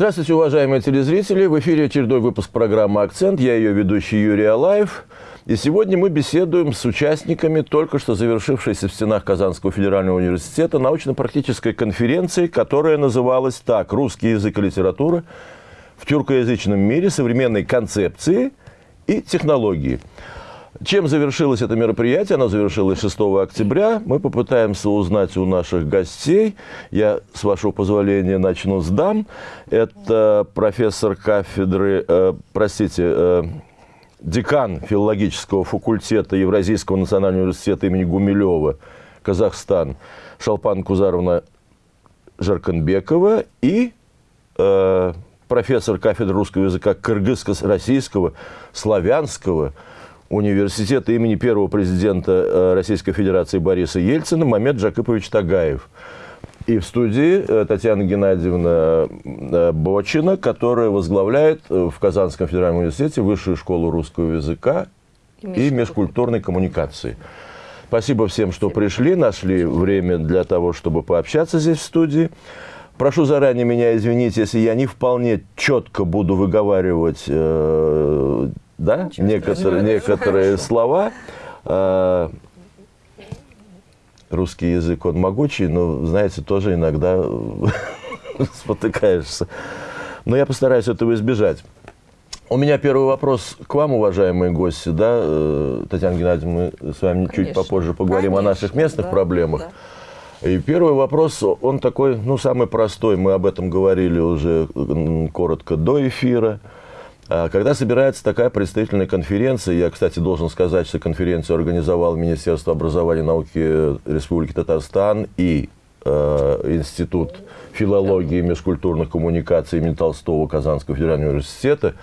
Здравствуйте, уважаемые телезрители. В эфире очередной выпуск программы «Акцент». Я ее ведущий Юрий Алаев. И сегодня мы беседуем с участниками только что завершившейся в стенах Казанского федерального университета научно-практической конференции, которая называлась так «Русский язык и литература в тюркоязычном мире. Современной концепции и технологии». Чем завершилось это мероприятие? Оно завершилось 6 октября. Мы попытаемся узнать у наших гостей. Я, с вашего позволения, начну с дам. Это профессор кафедры, э, простите, э, декан филологического факультета Евразийского национального университета имени Гумилева, Казахстан, Шалпан Кузаровна Жарканбекова и э, профессор кафедры русского языка кыргызско-российского, славянского, университета имени первого президента э, Российской Федерации Бориса Ельцина Мамед Джакипович Тагаев. И в студии э, Татьяна Геннадьевна э, Бочина, которая возглавляет в Казанском федеральном университете Высшую школу русского языка и, и межкультурной коммуникации. Спасибо всем, что пришли, нашли время для того, чтобы пообщаться здесь в студии. Прошу заранее меня извинить, если я не вполне четко буду выговаривать да, некоторые, некоторые слова. А, русский язык, он могучий, но, знаете, тоже иногда спотыкаешься. Но я постараюсь этого избежать. У меня первый вопрос к вам, уважаемые гости. Да? Э, Татьяна Геннадьевна, мы с вами Конечно. чуть попозже поговорим Конечно, о наших местных да, проблемах. Да. И первый вопрос, он такой, ну, самый простой. Мы об этом говорили уже коротко до эфира. А, когда собирается такая представительная конференция, я, кстати, должен сказать, что конференцию организовал Министерство образования и науки Республики Татарстан и э, Институт филологии и межкультурных коммуникаций имени Толстого Казанского федерального университета,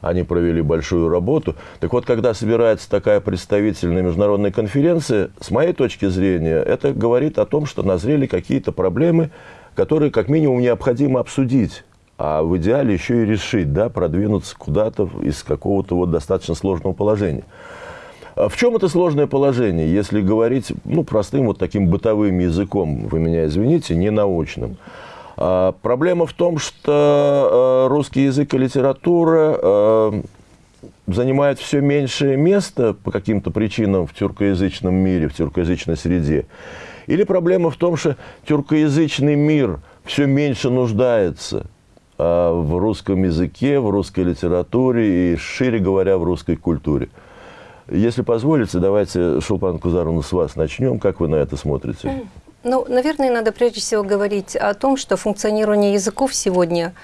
они провели большую работу. Так вот, когда собирается такая представительная международная конференция, с моей точки зрения, это говорит о том, что назрели какие-то проблемы, которые как минимум необходимо обсудить а в идеале еще и решить, да, продвинуться куда-то из какого-то вот достаточно сложного положения. А в чем это сложное положение, если говорить ну, простым вот таким бытовым языком, вы меня извините, не научным? А, проблема в том, что а, русский язык и литература а, занимают все меньшее место по каким-то причинам в тюркоязычном мире, в тюркоязычной среде. Или проблема в том, что тюркоязычный мир все меньше нуждается – в русском языке, в русской литературе и, шире говоря, в русской культуре. Если позволите, давайте, Шулпан Кузаровна, с вас начнем. Как вы на это смотрите? Ну, наверное, надо прежде всего говорить о том, что функционирование языков сегодня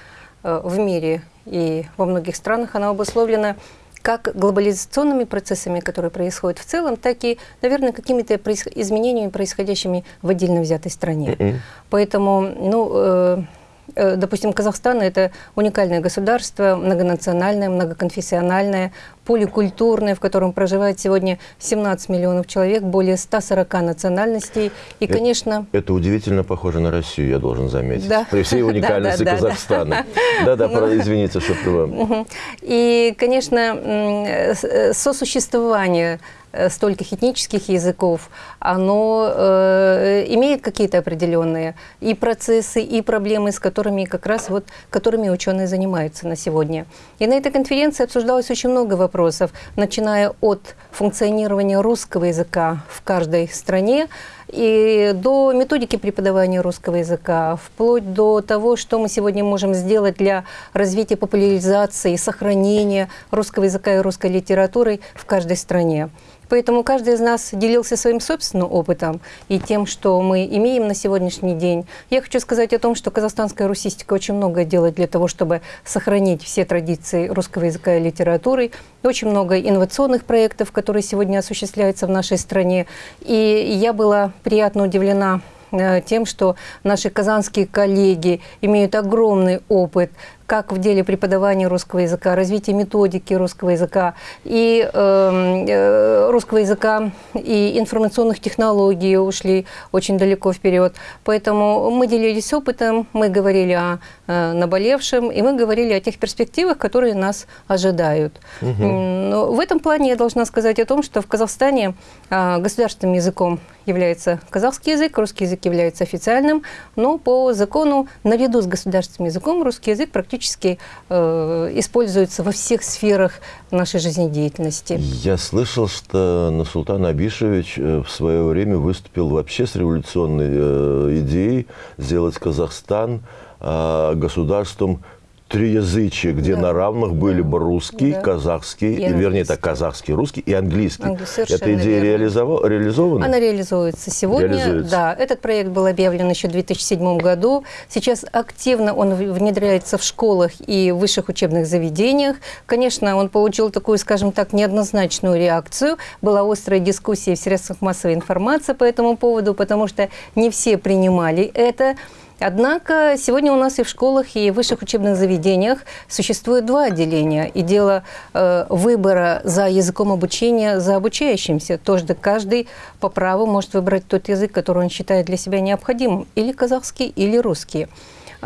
э, в мире и во многих странах, оно обусловлено как глобализационными процессами, которые происходят в целом, так и, наверное, какими-то изменениями, происходящими в отдельно взятой стране. Mm -hmm. Поэтому, ну, э, Э, допустим, Казахстан – это уникальное государство, многонациональное, многоконфессиональное, поликультурное, в котором проживает сегодня 17 миллионов человек, более 140 национальностей. И, это, конечно... Это удивительно похоже на Россию, я должен заметить. Да. При всей уникальности Казахстана. Да-да, ну. извините, что вам. И, конечно, э, сосуществование Э, стольких этнических языков, оно э, имеет какие-то определенные и процессы, и проблемы, с которыми как раз вот, которыми ученые занимаются на сегодня. И на этой конференции обсуждалось очень много вопросов, начиная от функционирования русского языка в каждой стране, и до методики преподавания русского языка, вплоть до того, что мы сегодня можем сделать для развития популяризации, сохранения русского языка и русской литературы в каждой стране. Поэтому каждый из нас делился своим собственным опытом и тем, что мы имеем на сегодняшний день. Я хочу сказать о том, что казахстанская русистика очень много делает для того, чтобы сохранить все традиции русского языка и литературы. Очень много инновационных проектов, которые сегодня осуществляются в нашей стране. И я была приятно удивлена э, тем, что наши казанские коллеги имеют огромный опыт как в деле преподавания русского языка, развития методики русского языка и эм, э, русского языка и информационных технологий ушли очень далеко вперед. Поэтому мы делились опытом, мы говорили о э, наболевшем, и мы говорили о тех перспективах, которые нас ожидают. Угу. Но в этом плане я должна сказать о том, что в Казахстане э, государственным языком является казахский язык, русский язык является официальным, но по закону наряду с государственным языком русский язык практически э, используется во всех сферах нашей жизнедеятельности. Я слышал, что Насултан Абишевич э, в свое время выступил вообще с революционной э, идеей сделать Казахстан э, государством триязычие, где да. на равных были бы русский, да. казахский, и вернее, так, казахский, русский и английский. английский Эта идея реализова реализована? Она реализуется сегодня. Реализуется. Да, этот проект был объявлен еще в 2007 году. Сейчас активно он внедряется в школах и высших учебных заведениях. Конечно, он получил такую, скажем так, неоднозначную реакцию. Была острая дискуссия в средствах массовой информации по этому поводу, потому что не все принимали это. Однако сегодня у нас и в школах, и в высших учебных заведениях существует два отделения. И дело э, выбора за языком обучения, за обучающимся. Тоже каждый по праву может выбрать тот язык, который он считает для себя необходимым. Или казахский, или русский.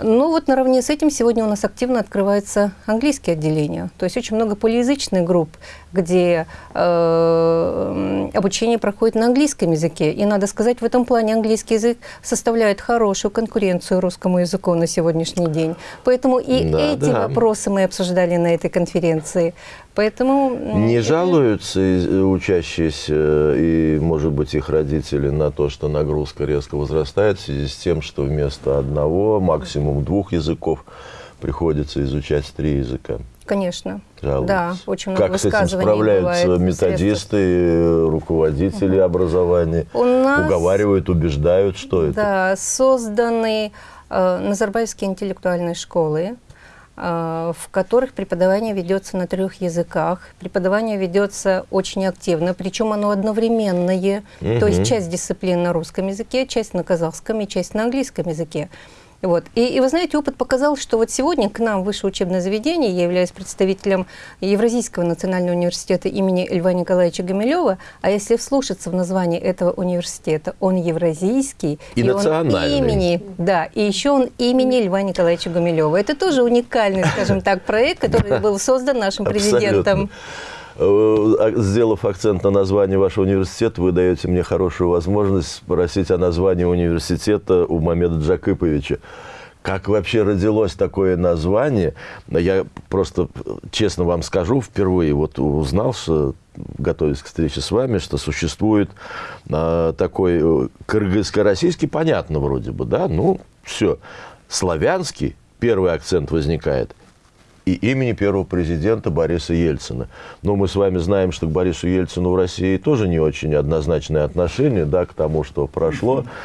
Ну вот наравне с этим сегодня у нас активно открывается английские отделения. То есть очень много полиязычных групп, где э, обучение проходит на английском языке. И надо сказать, в этом плане английский язык составляет хорошую конкуренцию русскому языку на сегодняшний день. Поэтому и да, эти да. вопросы мы обсуждали на этой конференции. Поэтому... Не это... жалуются учащиеся и, может быть, их родители на то, что нагрузка резко возрастает в связи с тем, что вместо одного, максимум двух языков приходится изучать три языка? Конечно. Жалуются. Да, очень много Как с этим справляются методисты, руководители угу. образования? У нас... Уговаривают, убеждают, что это? Да, созданы э, Назарбаевские интеллектуальные школы, Э, в которых преподавание ведется на трех языках. Преподавание ведется очень активно, причем оно одновременное. Угу. То есть часть дисциплин на русском языке, часть на казахском и часть на английском языке. Вот. И, и вы знаете, опыт показал, что вот сегодня к нам в высшее учебное заведение, я являюсь представителем Евразийского национального университета имени Льва Николаевича Гамилева, а если вслушаться в название этого университета, он евразийский. И, и национальный. Он имени, да, и еще он имени Льва Николаевича Гумилева. Это тоже уникальный, скажем так, проект, который был создан нашим президентом. Э, а, сделав акцент на название вашего университета, вы даете мне хорошую возможность спросить о названии университета у Мамеда Джакыповича. Как вообще родилось такое название? Я просто, честно вам скажу, впервые вот узнал, что, готовясь к встрече с вами, что существует а, такой э, кыргызско-российский, понятно вроде бы, да? Ну, все. Славянский, первый акцент возникает – и имени первого президента Бориса Ельцина. Но мы с вами знаем, что к Борису Ельцину в России тоже не очень однозначное отношение да, к тому, что прошло.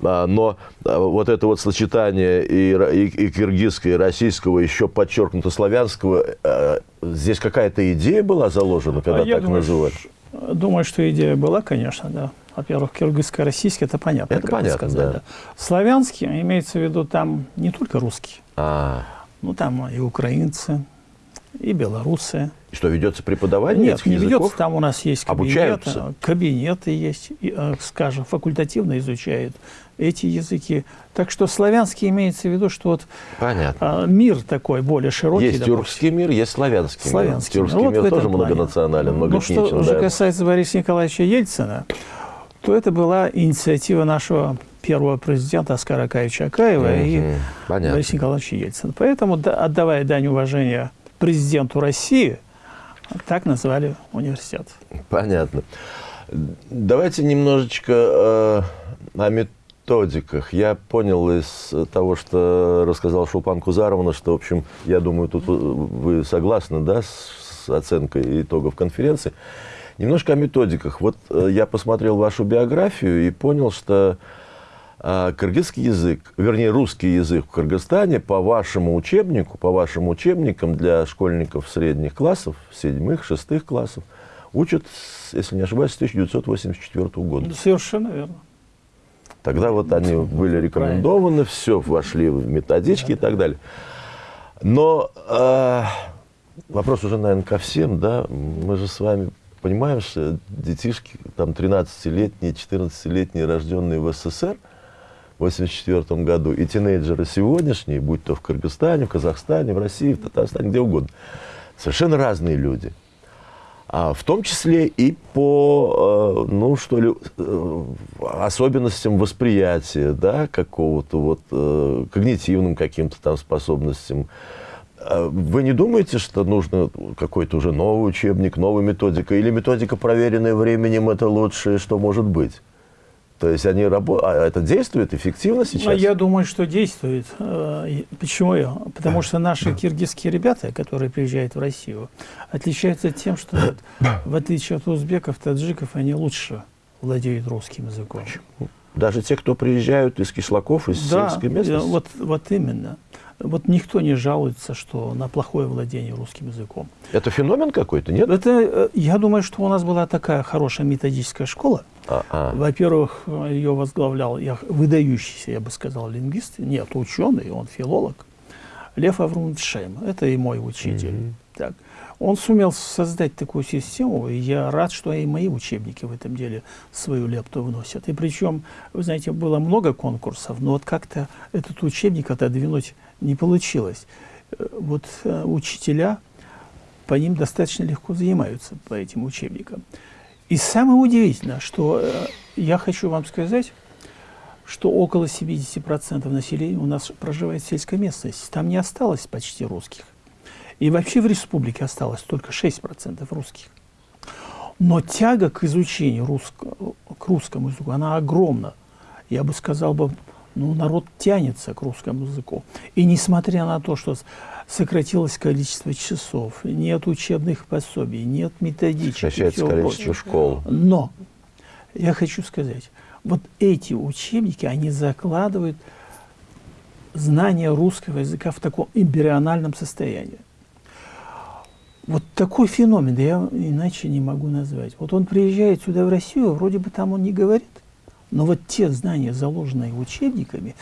А, но а, вот это вот сочетание и, и, и киргизского, и российского, еще подчеркнуто славянского, а, здесь какая-то идея была заложена, когда а так думаю, называют? Думаю, что идея была, конечно, да. Во-первых, киргизско-российский, это понятно. Это понятно, сказать, да. да. Славянский, имеется в виду там не только русский. А. Ну, там и украинцы, и белорусы. И что, ведется преподавание Нет, не языков? ведется. Там у нас есть кабинеты. Обучаются? Кабинеты есть, и, э, скажем, факультативно изучают эти языки. Так что славянский имеется в виду, что вот Понятно. А, мир такой более широкий. Есть допустим. тюркский мир, есть славянский, славянский мир. Тюркский мир, вот тоже плане. многонационален, многоэтничен. Ну, что да. же касается Бориса Николаевича Ельцина, то это была инициатива нашего первого президента Оскара Акаевича Акаева угу, и понятно. Бориса Николаевича Ельцина. Поэтому, отдавая дань уважения президенту России, так назвали университет. Понятно. Давайте немножечко э, о методиках. Я понял из того, что рассказал Шулпан Кузаровна, что, в общем, я думаю, тут вы согласны да, с оценкой итогов конференции. Немножко о методиках. Вот э, я посмотрел вашу биографию и понял, что э, кыргызский язык, вернее, русский язык в Кыргызстане по вашему учебнику, по вашим учебникам для школьников средних классов, седьмых, шестых классов, учат, если не ошибаюсь, с 1984 года. Совершенно верно. Тогда вот они были рекомендованы, все, вошли в методички да. и так далее. Но э, вопрос уже, наверное, ко всем, да, мы же с вами понимаем, что детишки, там, 13-летние, 14-летние, рожденные в СССР, 1984 году, и тинейджеры сегодняшние, будь то в Кыргызстане, в Казахстане, в России, в Татарстане, где угодно, совершенно разные люди. А в том числе и по, э, ну, что ли, э, особенностям восприятия, да, какого-то вот э, когнитивным каким-то там способностям, а вы не думаете, что нужно какой-то уже новый учебник, новая методика? Или методика, проверенная временем, это лучшее, что может быть? То есть они работают, а это действует эффективно сейчас? Я думаю, что действует. Э, почему? Потому что наши киргизские ребята, которые приезжают в Россию, отличаются тем, что в отличие от узбеков, таджиков, они лучше владеют русским языком. Даже те, кто приезжают из кишлаков, из да, сельской местности? Вот, вот именно вот никто не жалуется, что на плохое владение русским языком. Это феномен какой-то, нет? Это, э, я думаю, что у нас была такая хорошая методическая школа. А -а. Во-первых, ее возглавлял я, выдающийся, я бы сказал, лингвист, нет, ученый, он филолог, Лев Аврумович Шейм. Это и мой учитель. Mm -hmm. так. Он сумел создать такую систему, и я рад, что и мои учебники в этом деле свою лепту вносят. И причем, вы знаете, было много конкурсов, но вот как-то этот учебник отодвинуть не получилось. Э, вот э, учителя по ним достаточно легко занимаются, по этим учебникам. И самое удивительное, что э, я хочу вам сказать, что около 70% населения у нас проживает в сельской местности. Там не осталось почти русских. И вообще в республике осталось только 6% русских. Но тяга к изучению русского, к русскому языку, она огромна. Я бы сказал бы, ну, народ тянется к русскому языку. И несмотря на то, что сократилось количество часов, нет учебных пособий, нет методичек. Сокращается количество прочее. школ. Но я хочу сказать, вот эти учебники, они закладывают знание русского языка в таком эмбриональном состоянии. Вот такой феномен, я иначе не могу назвать. Вот он приезжает сюда, в Россию, вроде бы там он не говорит, но вот те знания, заложенные учебниками,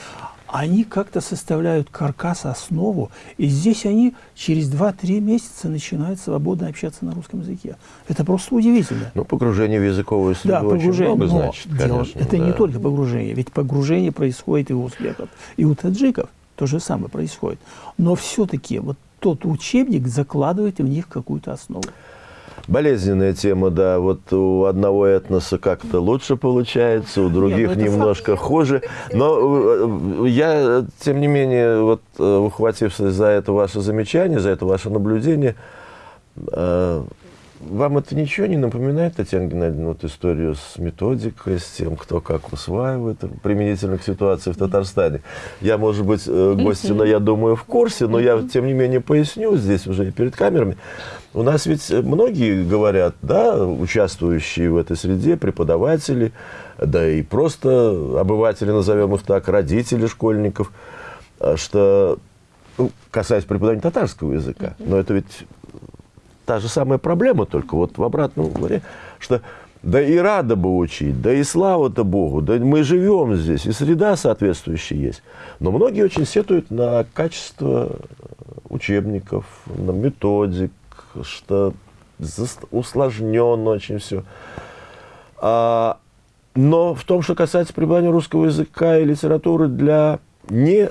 они как-то составляют каркас, основу, и здесь они через 2-3 месяца начинают свободно общаться на русском языке. Это просто удивительно. Ну, погружение в языковую среду да, погружение, очень много значит, дело, конечно. Это да. не только погружение, ведь погружение происходит и у узбеков, и у таджиков то же самое происходит. Но все-таки вот тот учебник закладывает в них какую-то основу. Болезненная тема, да. Вот у одного этноса как-то лучше получается, у других Нет, ну немножко факт. хуже. Но э, я, тем не менее, вот э, ухватившись за это ваше замечание, за это ваше наблюдение, э, вам это ничего не напоминает, Татьяна Геннадьевна, вот историю с методикой, с тем, кто как усваивает, применительно к ситуации в Татарстане? Я, может быть, э, гостина, я думаю, в курсе, но я, тем не менее, поясню здесь уже и перед камерами. У нас ведь многие говорят, да, участвующие в этой среде, преподаватели, да и просто обыватели, назовем их так, родители школьников, э, что, ну, касаясь преподавания татарского языка, но это ведь та же самая проблема, только вот в обратном варианте, что да и рада бы учить, да и слава-то Богу, да мы живем здесь, и среда соответствующая есть. Но многие очень сетуют на качество учебников, на методик, что усложненно очень все. А, но в том, что касается преподавания русского языка и литературы для не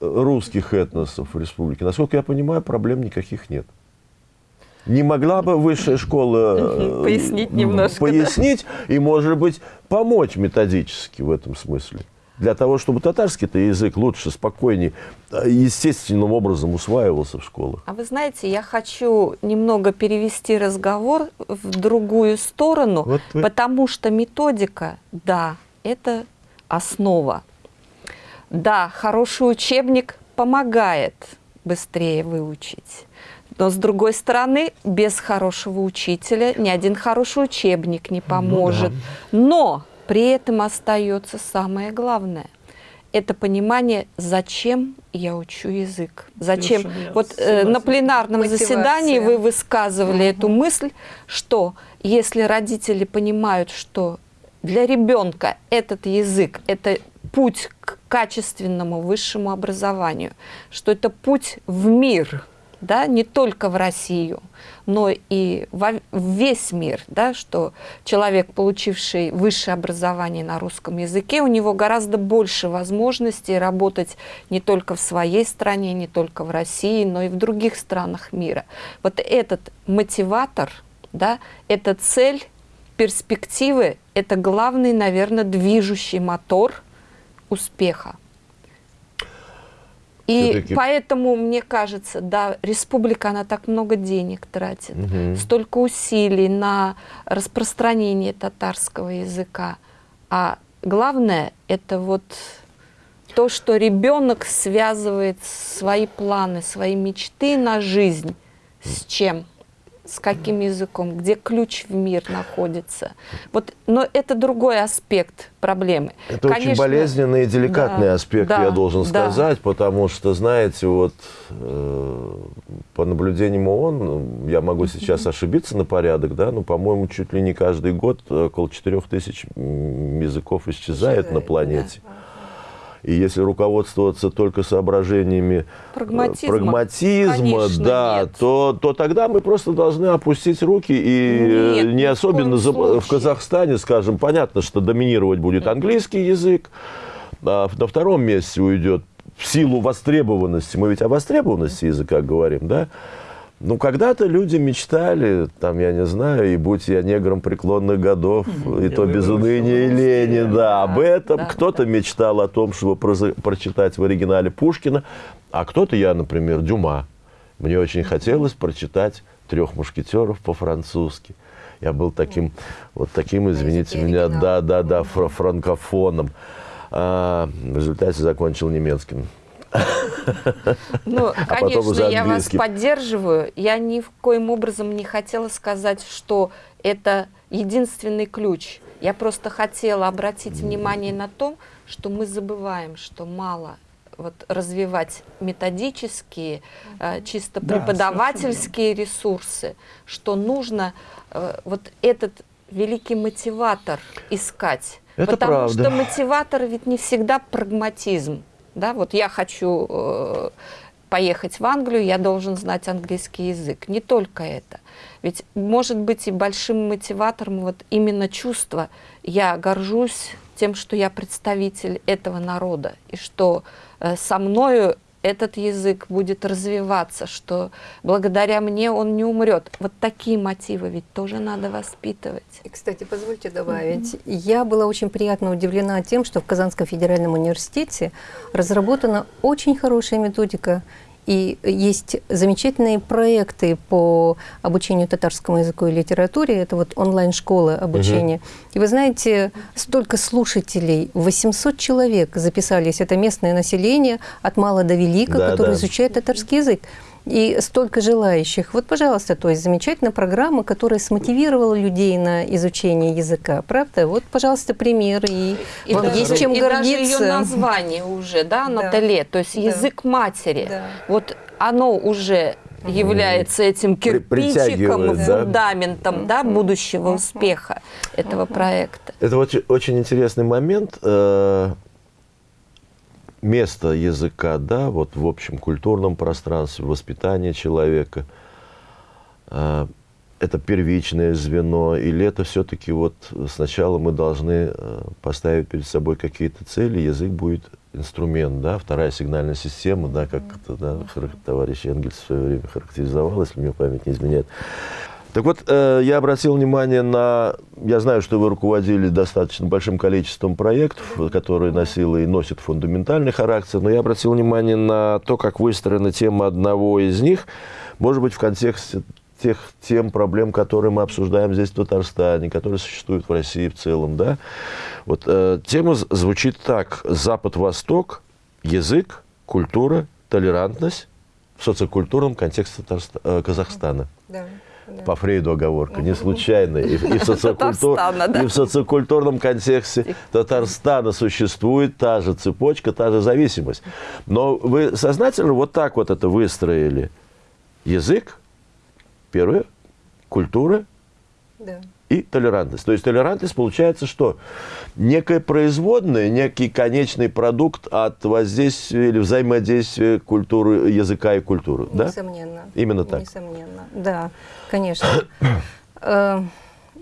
русских этносов в республике, насколько я понимаю, проблем никаких нет. Не могла бы высшая школа э, пояснить немножко, пояснить да? и, может быть, помочь методически в этом смысле? Для того, чтобы татарский-то язык лучше, спокойнее, э, естественным образом усваивался в школах. А вы знаете, я хочу немного перевести разговор в другую сторону, вот вы... потому что методика, да, это основа. Да, хороший учебник помогает быстрее выучить. Но, с другой стороны, без хорошего учителя ни один хороший учебник не поможет. Ну, да. Но при этом остается самое главное. Это понимание, зачем я учу язык. Зачем? Совершенно вот э, на пленарном Мотивация. заседании вы высказывали угу. эту мысль, что если родители понимают, что для ребенка этот язык – это путь к качественному высшему образованию, что это путь в мир, да, не только в Россию, но и во, весь мир, да, что человек, получивший высшее образование на русском языке, у него гораздо больше возможностей работать не только в своей стране, не только в России, но и в других странах мира. Вот этот мотиватор, да, это цель, перспективы, это главный, наверное, движущий мотор успеха. И поэтому, мне кажется, да, республика, она так много денег тратит, угу. столько усилий на распространение татарского языка. А главное, это вот то, что ребенок связывает свои планы, свои мечты на жизнь с чем? С каким языком, где ключ в мир находится. Вот, но это другой аспект проблемы. Это Конечно, очень болезненный и деликатный да, аспект, да, я должен сказать, да. потому что, знаете, вот э, по наблюдениям ООН, я могу сейчас ошибиться на порядок, да, но, по-моему, чуть ли не каждый год около 4 тысяч языков исчезает, исчезает на планете. Да. И если руководствоваться только соображениями э, прагматизма, прагматизма конечно, да, то, то тогда мы просто должны опустить руки и нет, не особенно за, в Казахстане, скажем, понятно, что доминировать будет английский язык, а на втором месте уйдет в силу востребованности, мы ведь о востребованности языка говорим, да, ну, когда-то люди мечтали, там, я не знаю, и будь я негром преклонных годов, и то без уныния и лени, да, об этом. Кто-то мечтал о том, чтобы прочитать в оригинале Пушкина, а кто-то, я, например, Дюма. Мне очень хотелось прочитать «Трех мушкетеров» по-французски. Я был таким, вот таким, извините меня, да-да-да, франкофоном. А, в результате закончил немецким. Ну, а конечно, я вас поддерживаю. Я ни в коем образом не хотела сказать, что это единственный ключ. Я просто хотела обратить внимание на то, что мы забываем, что мало вот, развивать методические, э, чисто да, преподавательские совершенно. ресурсы, что нужно э, вот этот великий мотиватор искать. Это Потому правда. что мотиватор ведь не всегда прагматизм. Да, вот я хочу э, поехать в Англию, я должен знать английский язык. Не только это. Ведь может быть и большим мотиватором вот именно чувство. Я горжусь тем, что я представитель этого народа, и что э, со мною этот язык будет развиваться, что благодаря мне он не умрет. Вот такие мотивы ведь тоже надо воспитывать. И, кстати, позвольте добавить, mm -hmm. я была очень приятно удивлена тем, что в Казанском федеральном университете разработана очень хорошая методика и есть замечательные проекты по обучению татарскому языку и литературе. Это вот онлайн-школа обучения. Угу. И вы знаете, столько слушателей, 800 человек записались. Это местное население от мала до велика, да, которые да. изучают татарский язык и столько желающих. Вот, пожалуйста, то есть замечательная программа, которая смотивировала людей на изучение языка, правда? Вот, пожалуйста, пример, и, и вам даже, есть чем и гордиться. даже ее название уже, да, Наталье, то есть да. язык матери. Да. Вот оно уже является этим кирпичиком, фундаментом да? Да, будущего успеха этого проекта. Это очень, очень интересный момент. Место языка, да, вот в общем культурном пространстве, воспитание человека, э, это первичное звено, или это все-таки вот сначала мы должны э, поставить перед собой какие-то цели, язык будет инструмент, да, вторая сигнальная система, да, как это, да, товарищ Энгельс в свое время характеризовал, если мне память не изменяет. Так вот, э, я обратил внимание на... Я знаю, что вы руководили достаточно большим количеством проектов, которые носило и носят фундаментальный характер, но я обратил внимание на то, как выстроена тема одного из них, может быть, в контексте тех тем, проблем, которые мы обсуждаем здесь в Татарстане, которые существуют в России в целом. Да? Вот, э, тема звучит так. Запад-Восток, язык, культура, толерантность в социокультурном контексте Татарста, э, Казахстана. Да. По Фрейду оговорка, не случайно. И, и, в социокультур... и в социокультурном контексте Татарстана существует та же цепочка, та же зависимость. Но вы сознательно вот так вот это выстроили. Язык, первое, культура, да. и толерантность. То есть толерантность получается что? Некое производное, некий конечный продукт от воздействия или взаимодействия культуры, языка и культуры. Несомненно. Да? Именно так. Несомненно. Да, конечно. Э,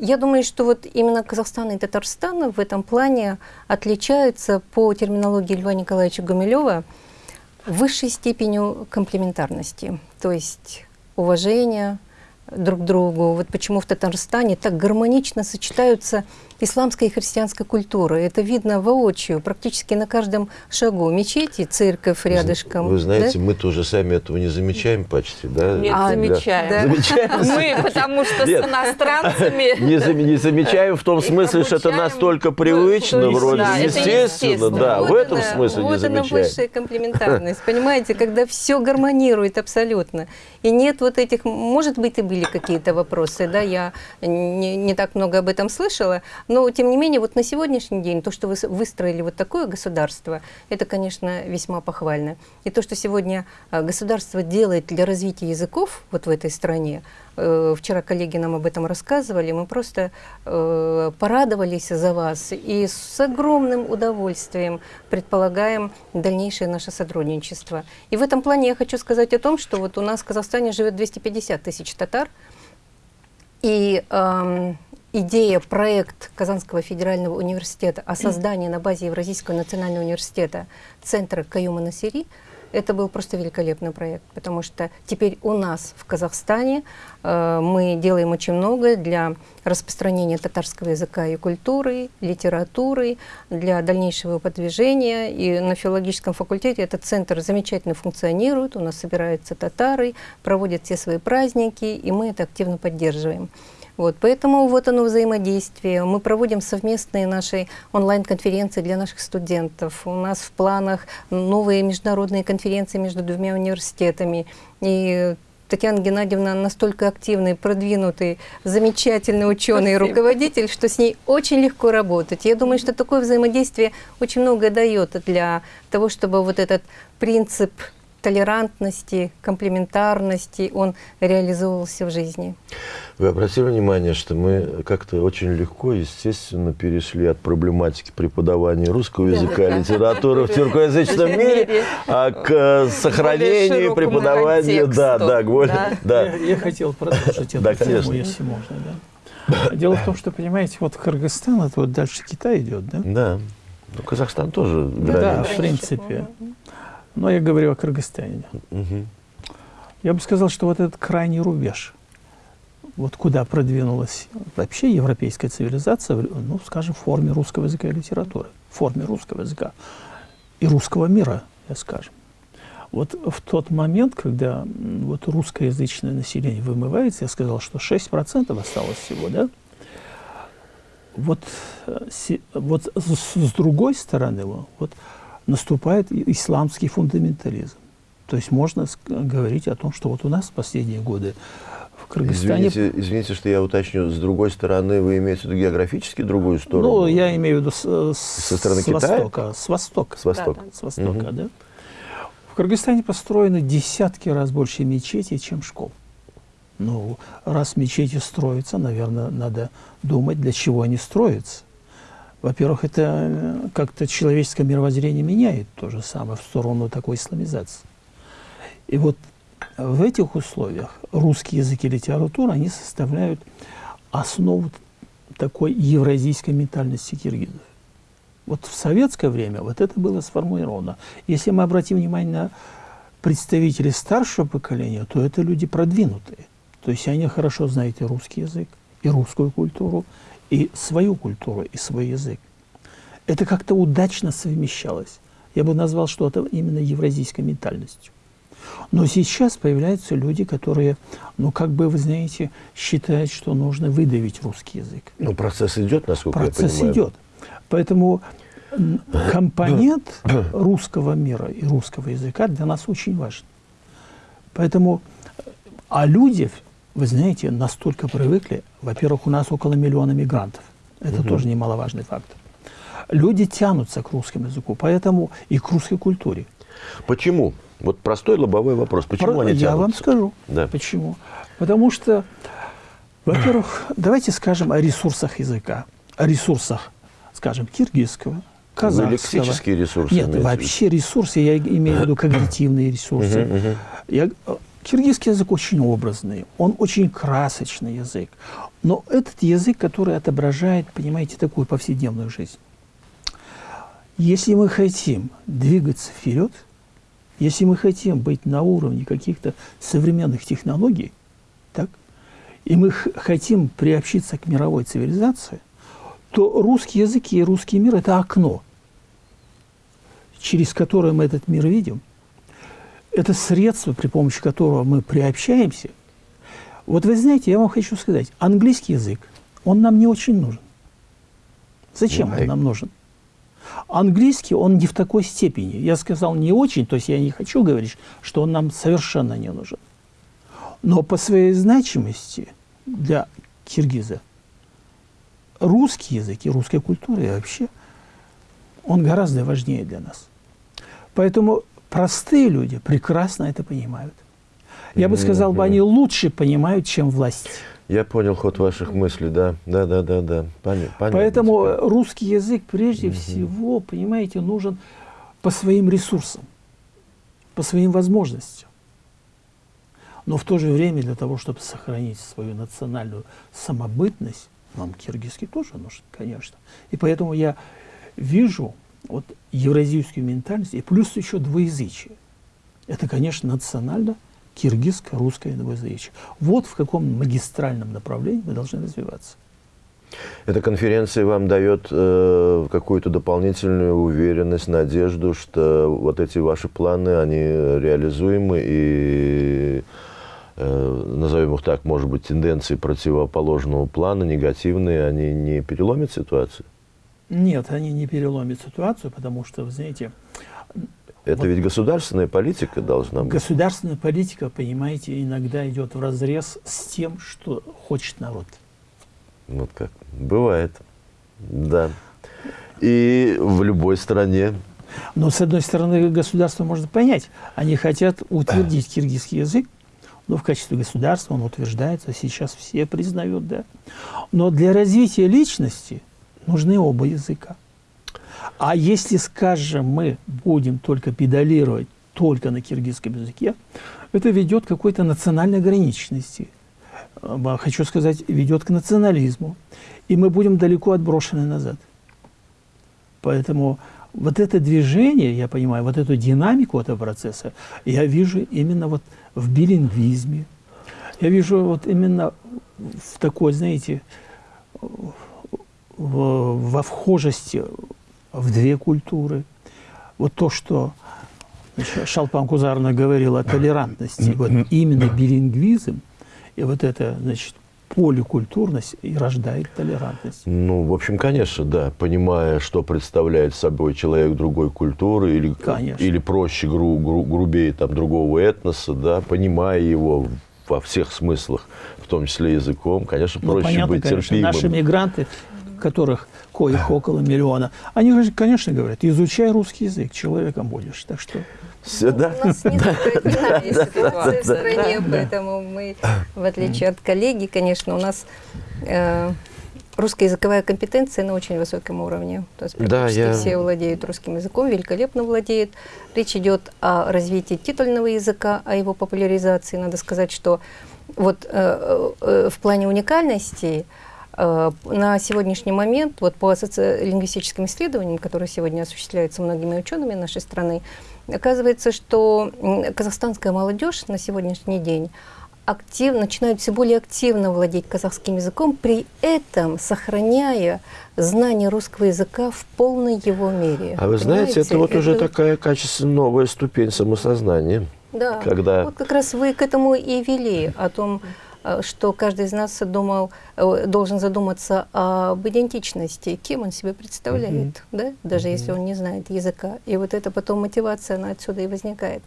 я думаю, что вот именно Казахстан и Татарстан в этом плане отличаются по терминологии Льва Николаевича Гумилева высшей степенью комплементарности, то есть уважения друг к другу. Вот почему в Татарстане так гармонично сочетаются исламской и христианской культуры. Это видно воочию, практически на каждом шагу. Мечети, церковь рядышком. Вы знаете, да? мы тоже сами этого не замечаем почти, да? Нет, а, замечаем. Да. замечаем. Мы, потому что Нет. с иностранцами... Не, зам, не замечаем в том смысле, что это настолько привычно, вроде, естественно, естественно, да, вот в этом она, смысле вот не замечаем. Вот она высшая комплементарность, понимаете, когда все гармонирует абсолютно. И нет вот этих, может быть, и были какие-то вопросы, да, я не, не так много об этом слышала, но, тем не менее, вот на сегодняшний день то, что вы выстроили вот такое государство, это, конечно, весьма похвально. И то, что сегодня а, государство делает для развития языков вот в этой стране, э, вчера коллеги нам об этом рассказывали, мы просто э, порадовались за вас и с огромным удовольствием предполагаем дальнейшее наше сотрудничество. И в этом плане я хочу сказать о том, что вот у нас в Казахстане живет 250 тысяч татар, и э, идея, проект Казанского федерального университета о создании на базе Евразийского национального университета центра Каюма Насири, это был просто великолепный проект, потому что теперь у нас в Казахстане э, мы делаем очень много для распространения татарского языка и культуры, литературы, для дальнейшего продвижения. И на филологическом факультете этот центр замечательно функционирует, у нас собираются татары, проводят все свои праздники, и мы это активно поддерживаем. Вот, поэтому вот оно взаимодействие. Мы проводим совместные наши онлайн-конференции для наших студентов. У нас в планах новые международные конференции между двумя университетами. И Татьяна Геннадьевна настолько активный, продвинутый, замечательный ученый и руководитель, что с ней очень легко работать. Я думаю, что такое взаимодействие очень много дает для того, чтобы вот этот принцип толерантности, комплементарности, он реализовывался в жизни. Вы обратили внимание, что мы как-то очень легко, естественно, перешли от проблематики преподавания русского языка и литературы в тюркоязычном мире, а к э, сохранению преподавания, да, да, да. Я, хотел продолжить эту тему, если можно. Дело в том, что, понимаете, вот Кыргызстан, это вот дальше Китай идет, да? Да. Ну, Казахстан тоже. Да, в принципе. Но я говорю о Кыргызстане. Угу. Я бы сказал, что вот этот крайний рубеж, вот куда продвинулась вообще европейская цивилизация, ну, скажем, в форме русского языка и литературы, в форме русского языка и русского мира, я скажем. Вот в тот момент, когда вот русскоязычное население вымывается, я сказал, что 6% осталось всего, да? Вот, э, вот с, с другой стороны, вот наступает исламский фундаментализм. То есть можно говорить о том, что вот у нас в последние годы в Кыргызстане... Извините, извините, что я уточню. С другой стороны, вы имеете в виду географически другую сторону? Ну, я имею в виду с, Со стороны с Китая? востока. С востока. С востока. Да, да. С востока, угу. да. В Кыргызстане построено десятки раз больше мечетей, чем школ. Ну, раз мечети строятся, наверное, надо думать, для чего они строятся. Во-первых, это э, как-то человеческое мировоззрение меняет то же самое в сторону такой исламизации. И вот в этих условиях русский язык и литература, они составляют основу такой евразийской ментальности киргизов. Вот в советское время вот это было сформулировано. Если мы обратим внимание на представителей старшего поколения, то это люди продвинутые. То есть они хорошо знают и русский язык, и русскую культуру, и свою культуру, и свой язык. Это как-то удачно совмещалось. Я бы назвал, что это именно евразийской ментальностью. Но сейчас появляются люди, которые, ну, как бы, вы знаете, считают, что нужно выдавить русский язык. Ну, процесс идет, насколько процесс я понимаю. идет. Поэтому компонент русского мира и русского языка для нас очень важен. Поэтому, а люди вы знаете, настолько привыкли. Во-первых, у нас около миллиона мигрантов. Это угу. тоже немаловажный фактор. Люди тянутся к русскому языку, поэтому и к русской культуре. Почему? Вот простой лобовой вопрос. Почему Про, они тянутся? Я вам скажу, да. почему. Потому что Во-первых, давайте скажем о ресурсах языка, о ресурсах, скажем, киргизского, казахского. лексические ресурсы? Нет, вообще ресурсы, я имею в виду когнитивные ресурсы. Я, киргизский язык очень образный, он очень красочный язык. Но этот язык, который отображает, понимаете, такую повседневную жизнь. Если мы хотим двигаться вперед, если мы хотим быть на уровне каких-то современных технологий, так, и мы хотим приобщиться к мировой цивилизации, то русский язык и русский мир – это окно, через которое мы этот мир видим. Это средство, при помощи которого мы приобщаемся. Вот вы знаете, я вам хочу сказать, английский язык, он нам не очень нужен. Зачем Why? он нам нужен? Английский, он не в такой степени. Я сказал не очень, то есть я не хочу говорить, что он нам совершенно не нужен. Но по своей значимости для киргиза русский язык и русская культура и вообще, он гораздо важнее для нас. Поэтому простые люди прекрасно это понимают. Я бы сказал, бы они лучше понимают, чем власть. Я понял ход ваших мыслей, да, да, да, да, да. Понятно. Поэтому теперь. русский язык прежде угу. всего, понимаете, нужен по своим ресурсам, по своим возможностям. Но в то же время для того, чтобы сохранить свою национальную самобытность, нам киргизский тоже нужен, конечно. И поэтому я вижу вот евразийскую ментальность и плюс еще двуязычие. Это, конечно, национально – киргизско-русское двуязычие. Вот в каком магистральном направлении мы должны развиваться. Эта конференция вам дает э, какую-то дополнительную уверенность, надежду, что вот эти ваши планы, они реализуемы и, э, назовем их так, может быть, тенденции противоположного плана, негативные, они не переломят ситуацию? Нет, они не переломят ситуацию, потому что, вы знаете, это вот. ведь государственная политика должна быть. Государственная политика, понимаете, иногда идет в разрез с тем, что хочет народ. Вот как. Бывает. Да. И в любой стране. Но, с одной стороны, государство можно понять. Они хотят утвердить киргизский язык, но в качестве государства он утверждается, сейчас все признают, да. Но для развития личности нужны оба языка. А если, скажем, мы будем только педалировать только на киргизском языке, это ведет к какой-то национальной ограниченности. А, хочу сказать, ведет к национализму. И мы будем далеко отброшены назад. Поэтому вот это движение, я понимаю, вот эту динамику этого процесса, я вижу именно вот в билингвизме. Я вижу вот именно в такой, знаете, во вхожести в две культуры. Вот то, что Шалпан Кузарна говорил о толерантности, вот именно билингвизм и вот это, значит, поликультурность и рождает толерантность. Ну, в общем, конечно, да. Понимая, что представляет собой человек другой культуры или, или проще, гру, гру, грубее там, другого этноса, да, понимая его во всех смыслах, в том числе языком, конечно, ну, проще ну, понятно, быть конечно, терпимым. Наши мигранты, которых коих около миллиона, они, конечно, говорят, изучай русский язык, человеком будешь. Так что... Все, да? У нас не ситуация в стране, поэтому мы, в отличие от коллеги, конечно, у нас э, русская языковая компетенция на очень высоком уровне. То есть практически да, я... все владеют русским языком, великолепно владеют. Речь идет о развитии титульного языка, о его популяризации. Надо сказать, что вот э, э, в плане уникальности Э, на сегодняшний момент, вот по социолингвистическим исследованиям, которые сегодня осуществляются многими учеными нашей страны, оказывается, что казахстанская молодежь на сегодняшний день актив, начинают все более активно владеть казахским языком, при этом сохраняя знание русского языка в полной его мере. А вы знаете, Понимаете? это вот это... уже такая качественно новая ступень самосознания. Да, когда... вот как раз вы к этому и вели, о том, Э, что каждый из нас думал, э, должен задуматься об идентичности, кем он себя представляет, mm -hmm. да? даже mm -hmm. если он не знает языка. И вот это потом мотивация, она отсюда и возникает.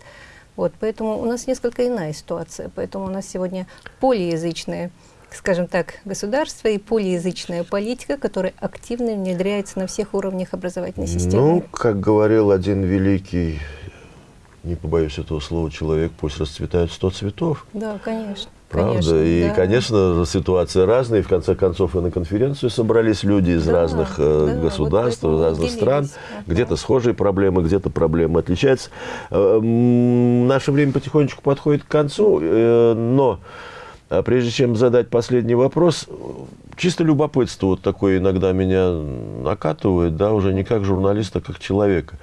Вот, поэтому у нас несколько иная ситуация. Поэтому у нас сегодня полиязычное, скажем так, государство и полиязычная политика, которая активно внедряется на всех уровнях образовательной системы. Ну, как говорил один великий, не побоюсь этого слова, человек, пусть расцветают сто цветов. Да, конечно. Правда? Конечно, и, да. конечно, ситуация разная. И в конце концов и на конференцию собрались люди из да, разных э, да, государств, вот разных стран. Где-то схожие проблемы, где-то проблемы отличаются. Э, наше время потихонечку подходит к концу, э, но прежде чем задать последний вопрос, чисто любопытство вот такое иногда меня накатывает, да, уже не как журналиста, а как человека.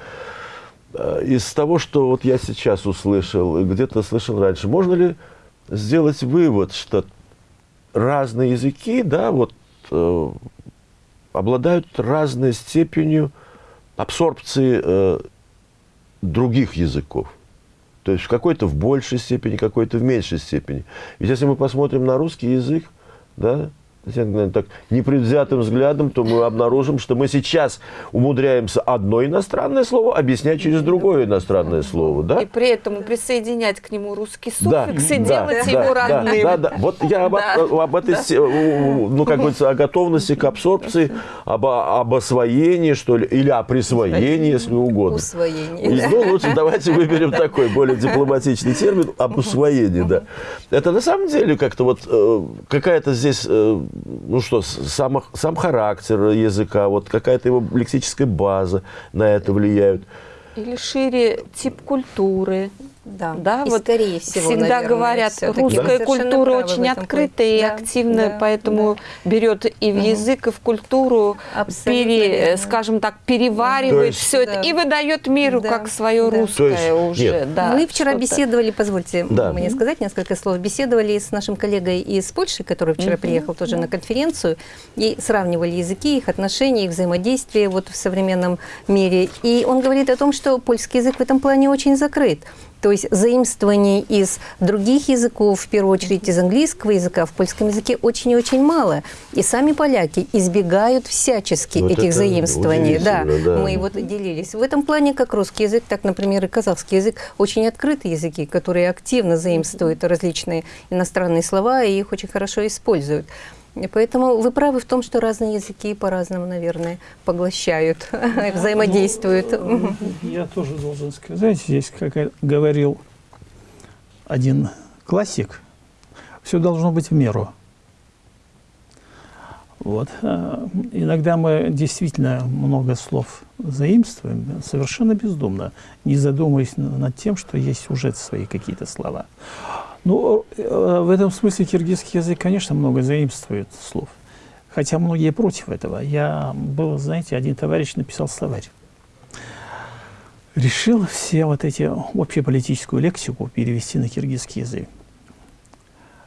Из того, что вот я сейчас услышал, где-то слышал раньше, можно ли сделать вывод, что разные языки, да, вот, э, обладают разной степенью абсорбции э, других языков. То есть какой-то в большей степени, какой-то в меньшей степени. Ведь если мы посмотрим на русский язык, да, так непредвзятым взглядом, то мы обнаружим, что мы сейчас умудряемся одно иностранное слово объяснять через другое иностранное слово. Да? И при этом присоединять к нему русский суффикс да, и да, делать да, его да, родным. Да, да, Вот я об, да. об этой, да. ну, как говорится, о готовности к абсорбции, об, об освоении, что ли, или о присвоении, если угодно. Усвоении. Ну, лучше давайте выберем такой более дипломатичный термин, об усвоении, да. Это на самом деле как-то вот э, какая-то здесь э, ну что, сам, сам характер языка, вот какая-то его лексическая база на это влияют. Или шире тип культуры. Да, да и вот скорее всего, всегда наверное, говорят, русская да? культура очень открытая и да, активная, да, поэтому да. берет и в язык, и в культуру, пере, скажем так, переваривает есть, все да. это и выдает миру да, как свое да. русское есть, уже. Нет. Да, Мы вчера беседовали, позвольте да. мне сказать несколько слов, беседовали с нашим коллегой из Польши, который вчера угу, приехал тоже да. на конференцию, и сравнивали языки, их отношения, их взаимодействие вот в современном мире. И он говорит о том, что польский язык в этом плане очень закрыт. То есть заимствований из других языков, в первую очередь из английского языка, в польском языке очень и очень мало. И сами поляки избегают всячески вот этих заимствований. Да, да, мы вот делились. В этом плане, как русский язык, так, например, и казахский язык, очень открытые языки, которые активно заимствуют различные иностранные слова и их очень хорошо используют. Поэтому вы правы в том, что разные языки по-разному, наверное, поглощают, взаимодействуют. Ну, я тоже должен сказать, здесь, как говорил один классик, все должно быть в меру. Вот. А, иногда мы действительно много слов заимствуем, совершенно бездумно, не задумываясь над тем, что есть сюжет свои какие-то слова. Ну, э, в этом смысле киргизский язык, конечно, много заимствует слов. Хотя многие против этого. Я был, знаете, один товарищ написал словарь. Решил все вот эти общеполитическую лексику перевести на киргизский язык.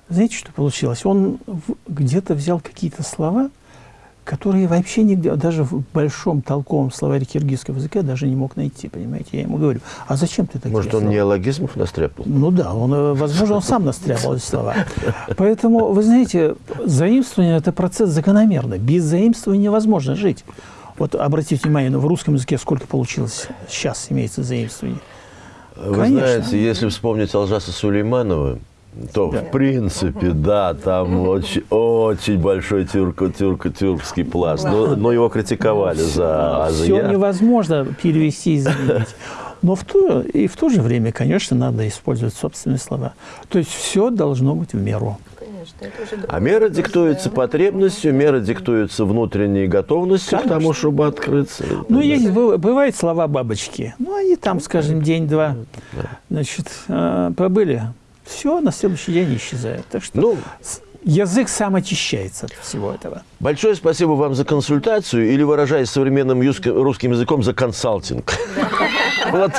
Знаете, что получилось? Он где-то взял какие-то слова, которые вообще нигде, даже в большом толковом словаре киргизского языка даже не мог найти, понимаете? Я ему говорю, а зачем ты такие Может, он слова? неологизмов настряпал? Ну да, он, э, возможно, он сам настряпал эти слова. Поэтому, вы знаете, заимствование – это процесс закономерный. Без заимствования невозможно жить. Вот обратите внимание, ну, в русском языке сколько получилось сейчас имеется заимствование? Вы Конечно. знаете, если вспомнить Алжаса Сулейманова, то, да. в принципе, да, там очень, очень большой тюрк, тюрк, тюркский пласт. Но, но его критиковали за азия. Все невозможно перевести и заменить. Но в то, и в то же время, конечно, надо использовать собственные слова. То есть все должно быть в меру. А мера диктуется потребностью, мера диктуется внутренней готовностью Конечно. к тому, чтобы открыться. Ну, есть, бывают слова бабочки. Ну, они там, скажем, день-два, значит, э, побыли, все на следующий день исчезает. Так что ну, язык сам очищается от всего этого. Большое спасибо вам за консультацию, или, выражаясь современным русским языком, за консалтинг. Вот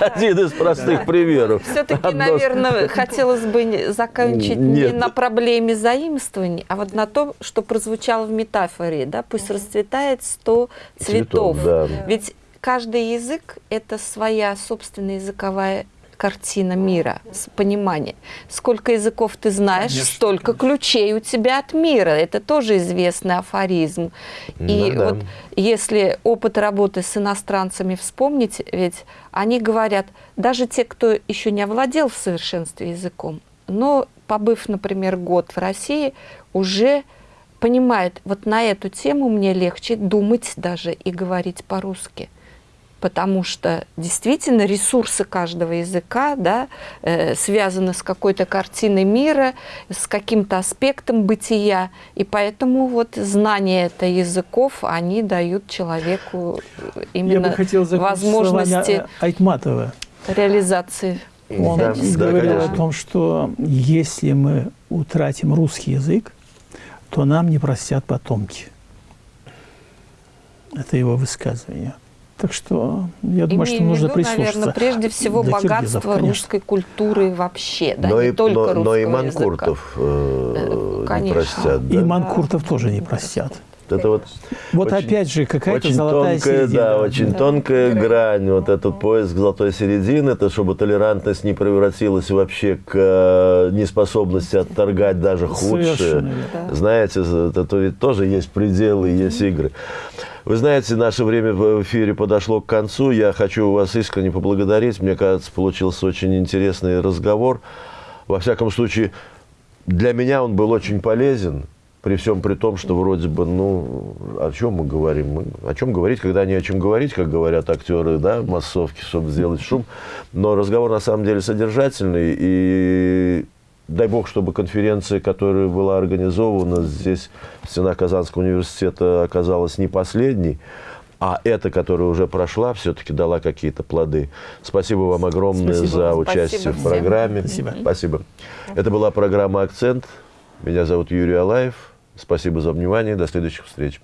один из простых примеров. Все-таки, наверное, хотелось бы закончить не на проблеме заимствований, а вот на том, что прозвучало в метафоре, да, пусть расцветает сто цветов. Ведь каждый язык – это своя собственная языковая картина мира, понимание. Сколько языков ты знаешь, Конечно. столько ключей у тебя от мира. Это тоже известный афоризм. И да, вот если опыт работы с иностранцами вспомнить, ведь они говорят, даже те, кто еще не овладел в совершенстве языком, но побыв, например, год в России, уже понимает, вот на эту тему мне легче думать даже и говорить по-русски. Потому что действительно ресурсы каждого языка да, э, связаны с какой-то картиной мира, с каким-то аспектом бытия, и поэтому вот знание это языков, они дают человеку именно Я бы хотел возможности Айтматова. реализации. Он да, говорил да, о том, что если мы утратим русский язык, то нам не простят потомки. Это его высказывание. Так что я думаю, Имею что нужно виду, прислушаться. Наверное, прежде всего богатство русской культуры вообще, да, но не и, только но, но и манкуртов э, не простят. Да? И манкуртов тоже не простят. Это вот, вот очень, опять же какая-то золотая тонкая, середина. Да, очень да. тонкая да. грань, вот этот поиск золотой середины, это чтобы толерантность не превратилась вообще к э, неспособности отторгать даже худшее. Да. Знаете, это, это ведь тоже есть пределы, есть игры. Вы знаете, наше время в эфире подошло к концу. Я хочу вас искренне поблагодарить. Мне кажется, получился очень интересный разговор. Во всяком случае, для меня он был очень полезен. При всем при том, что вроде бы, ну, о чем мы говорим? Мы, о чем говорить, когда не о чем говорить, как говорят актеры, да, массовки, чтобы сделать шум. Но разговор на самом деле содержательный. И дай бог, чтобы конференция, которая была организована здесь, в стенах Казанского университета, оказалась не последней, а эта, которая уже прошла, все-таки дала какие-то плоды. Спасибо вам огромное спасибо. за участие спасибо в программе. Всем. Спасибо. спасибо. Это была программа «Акцент». Меня зовут Юрий Алаев. Спасибо за внимание. До следующих встреч.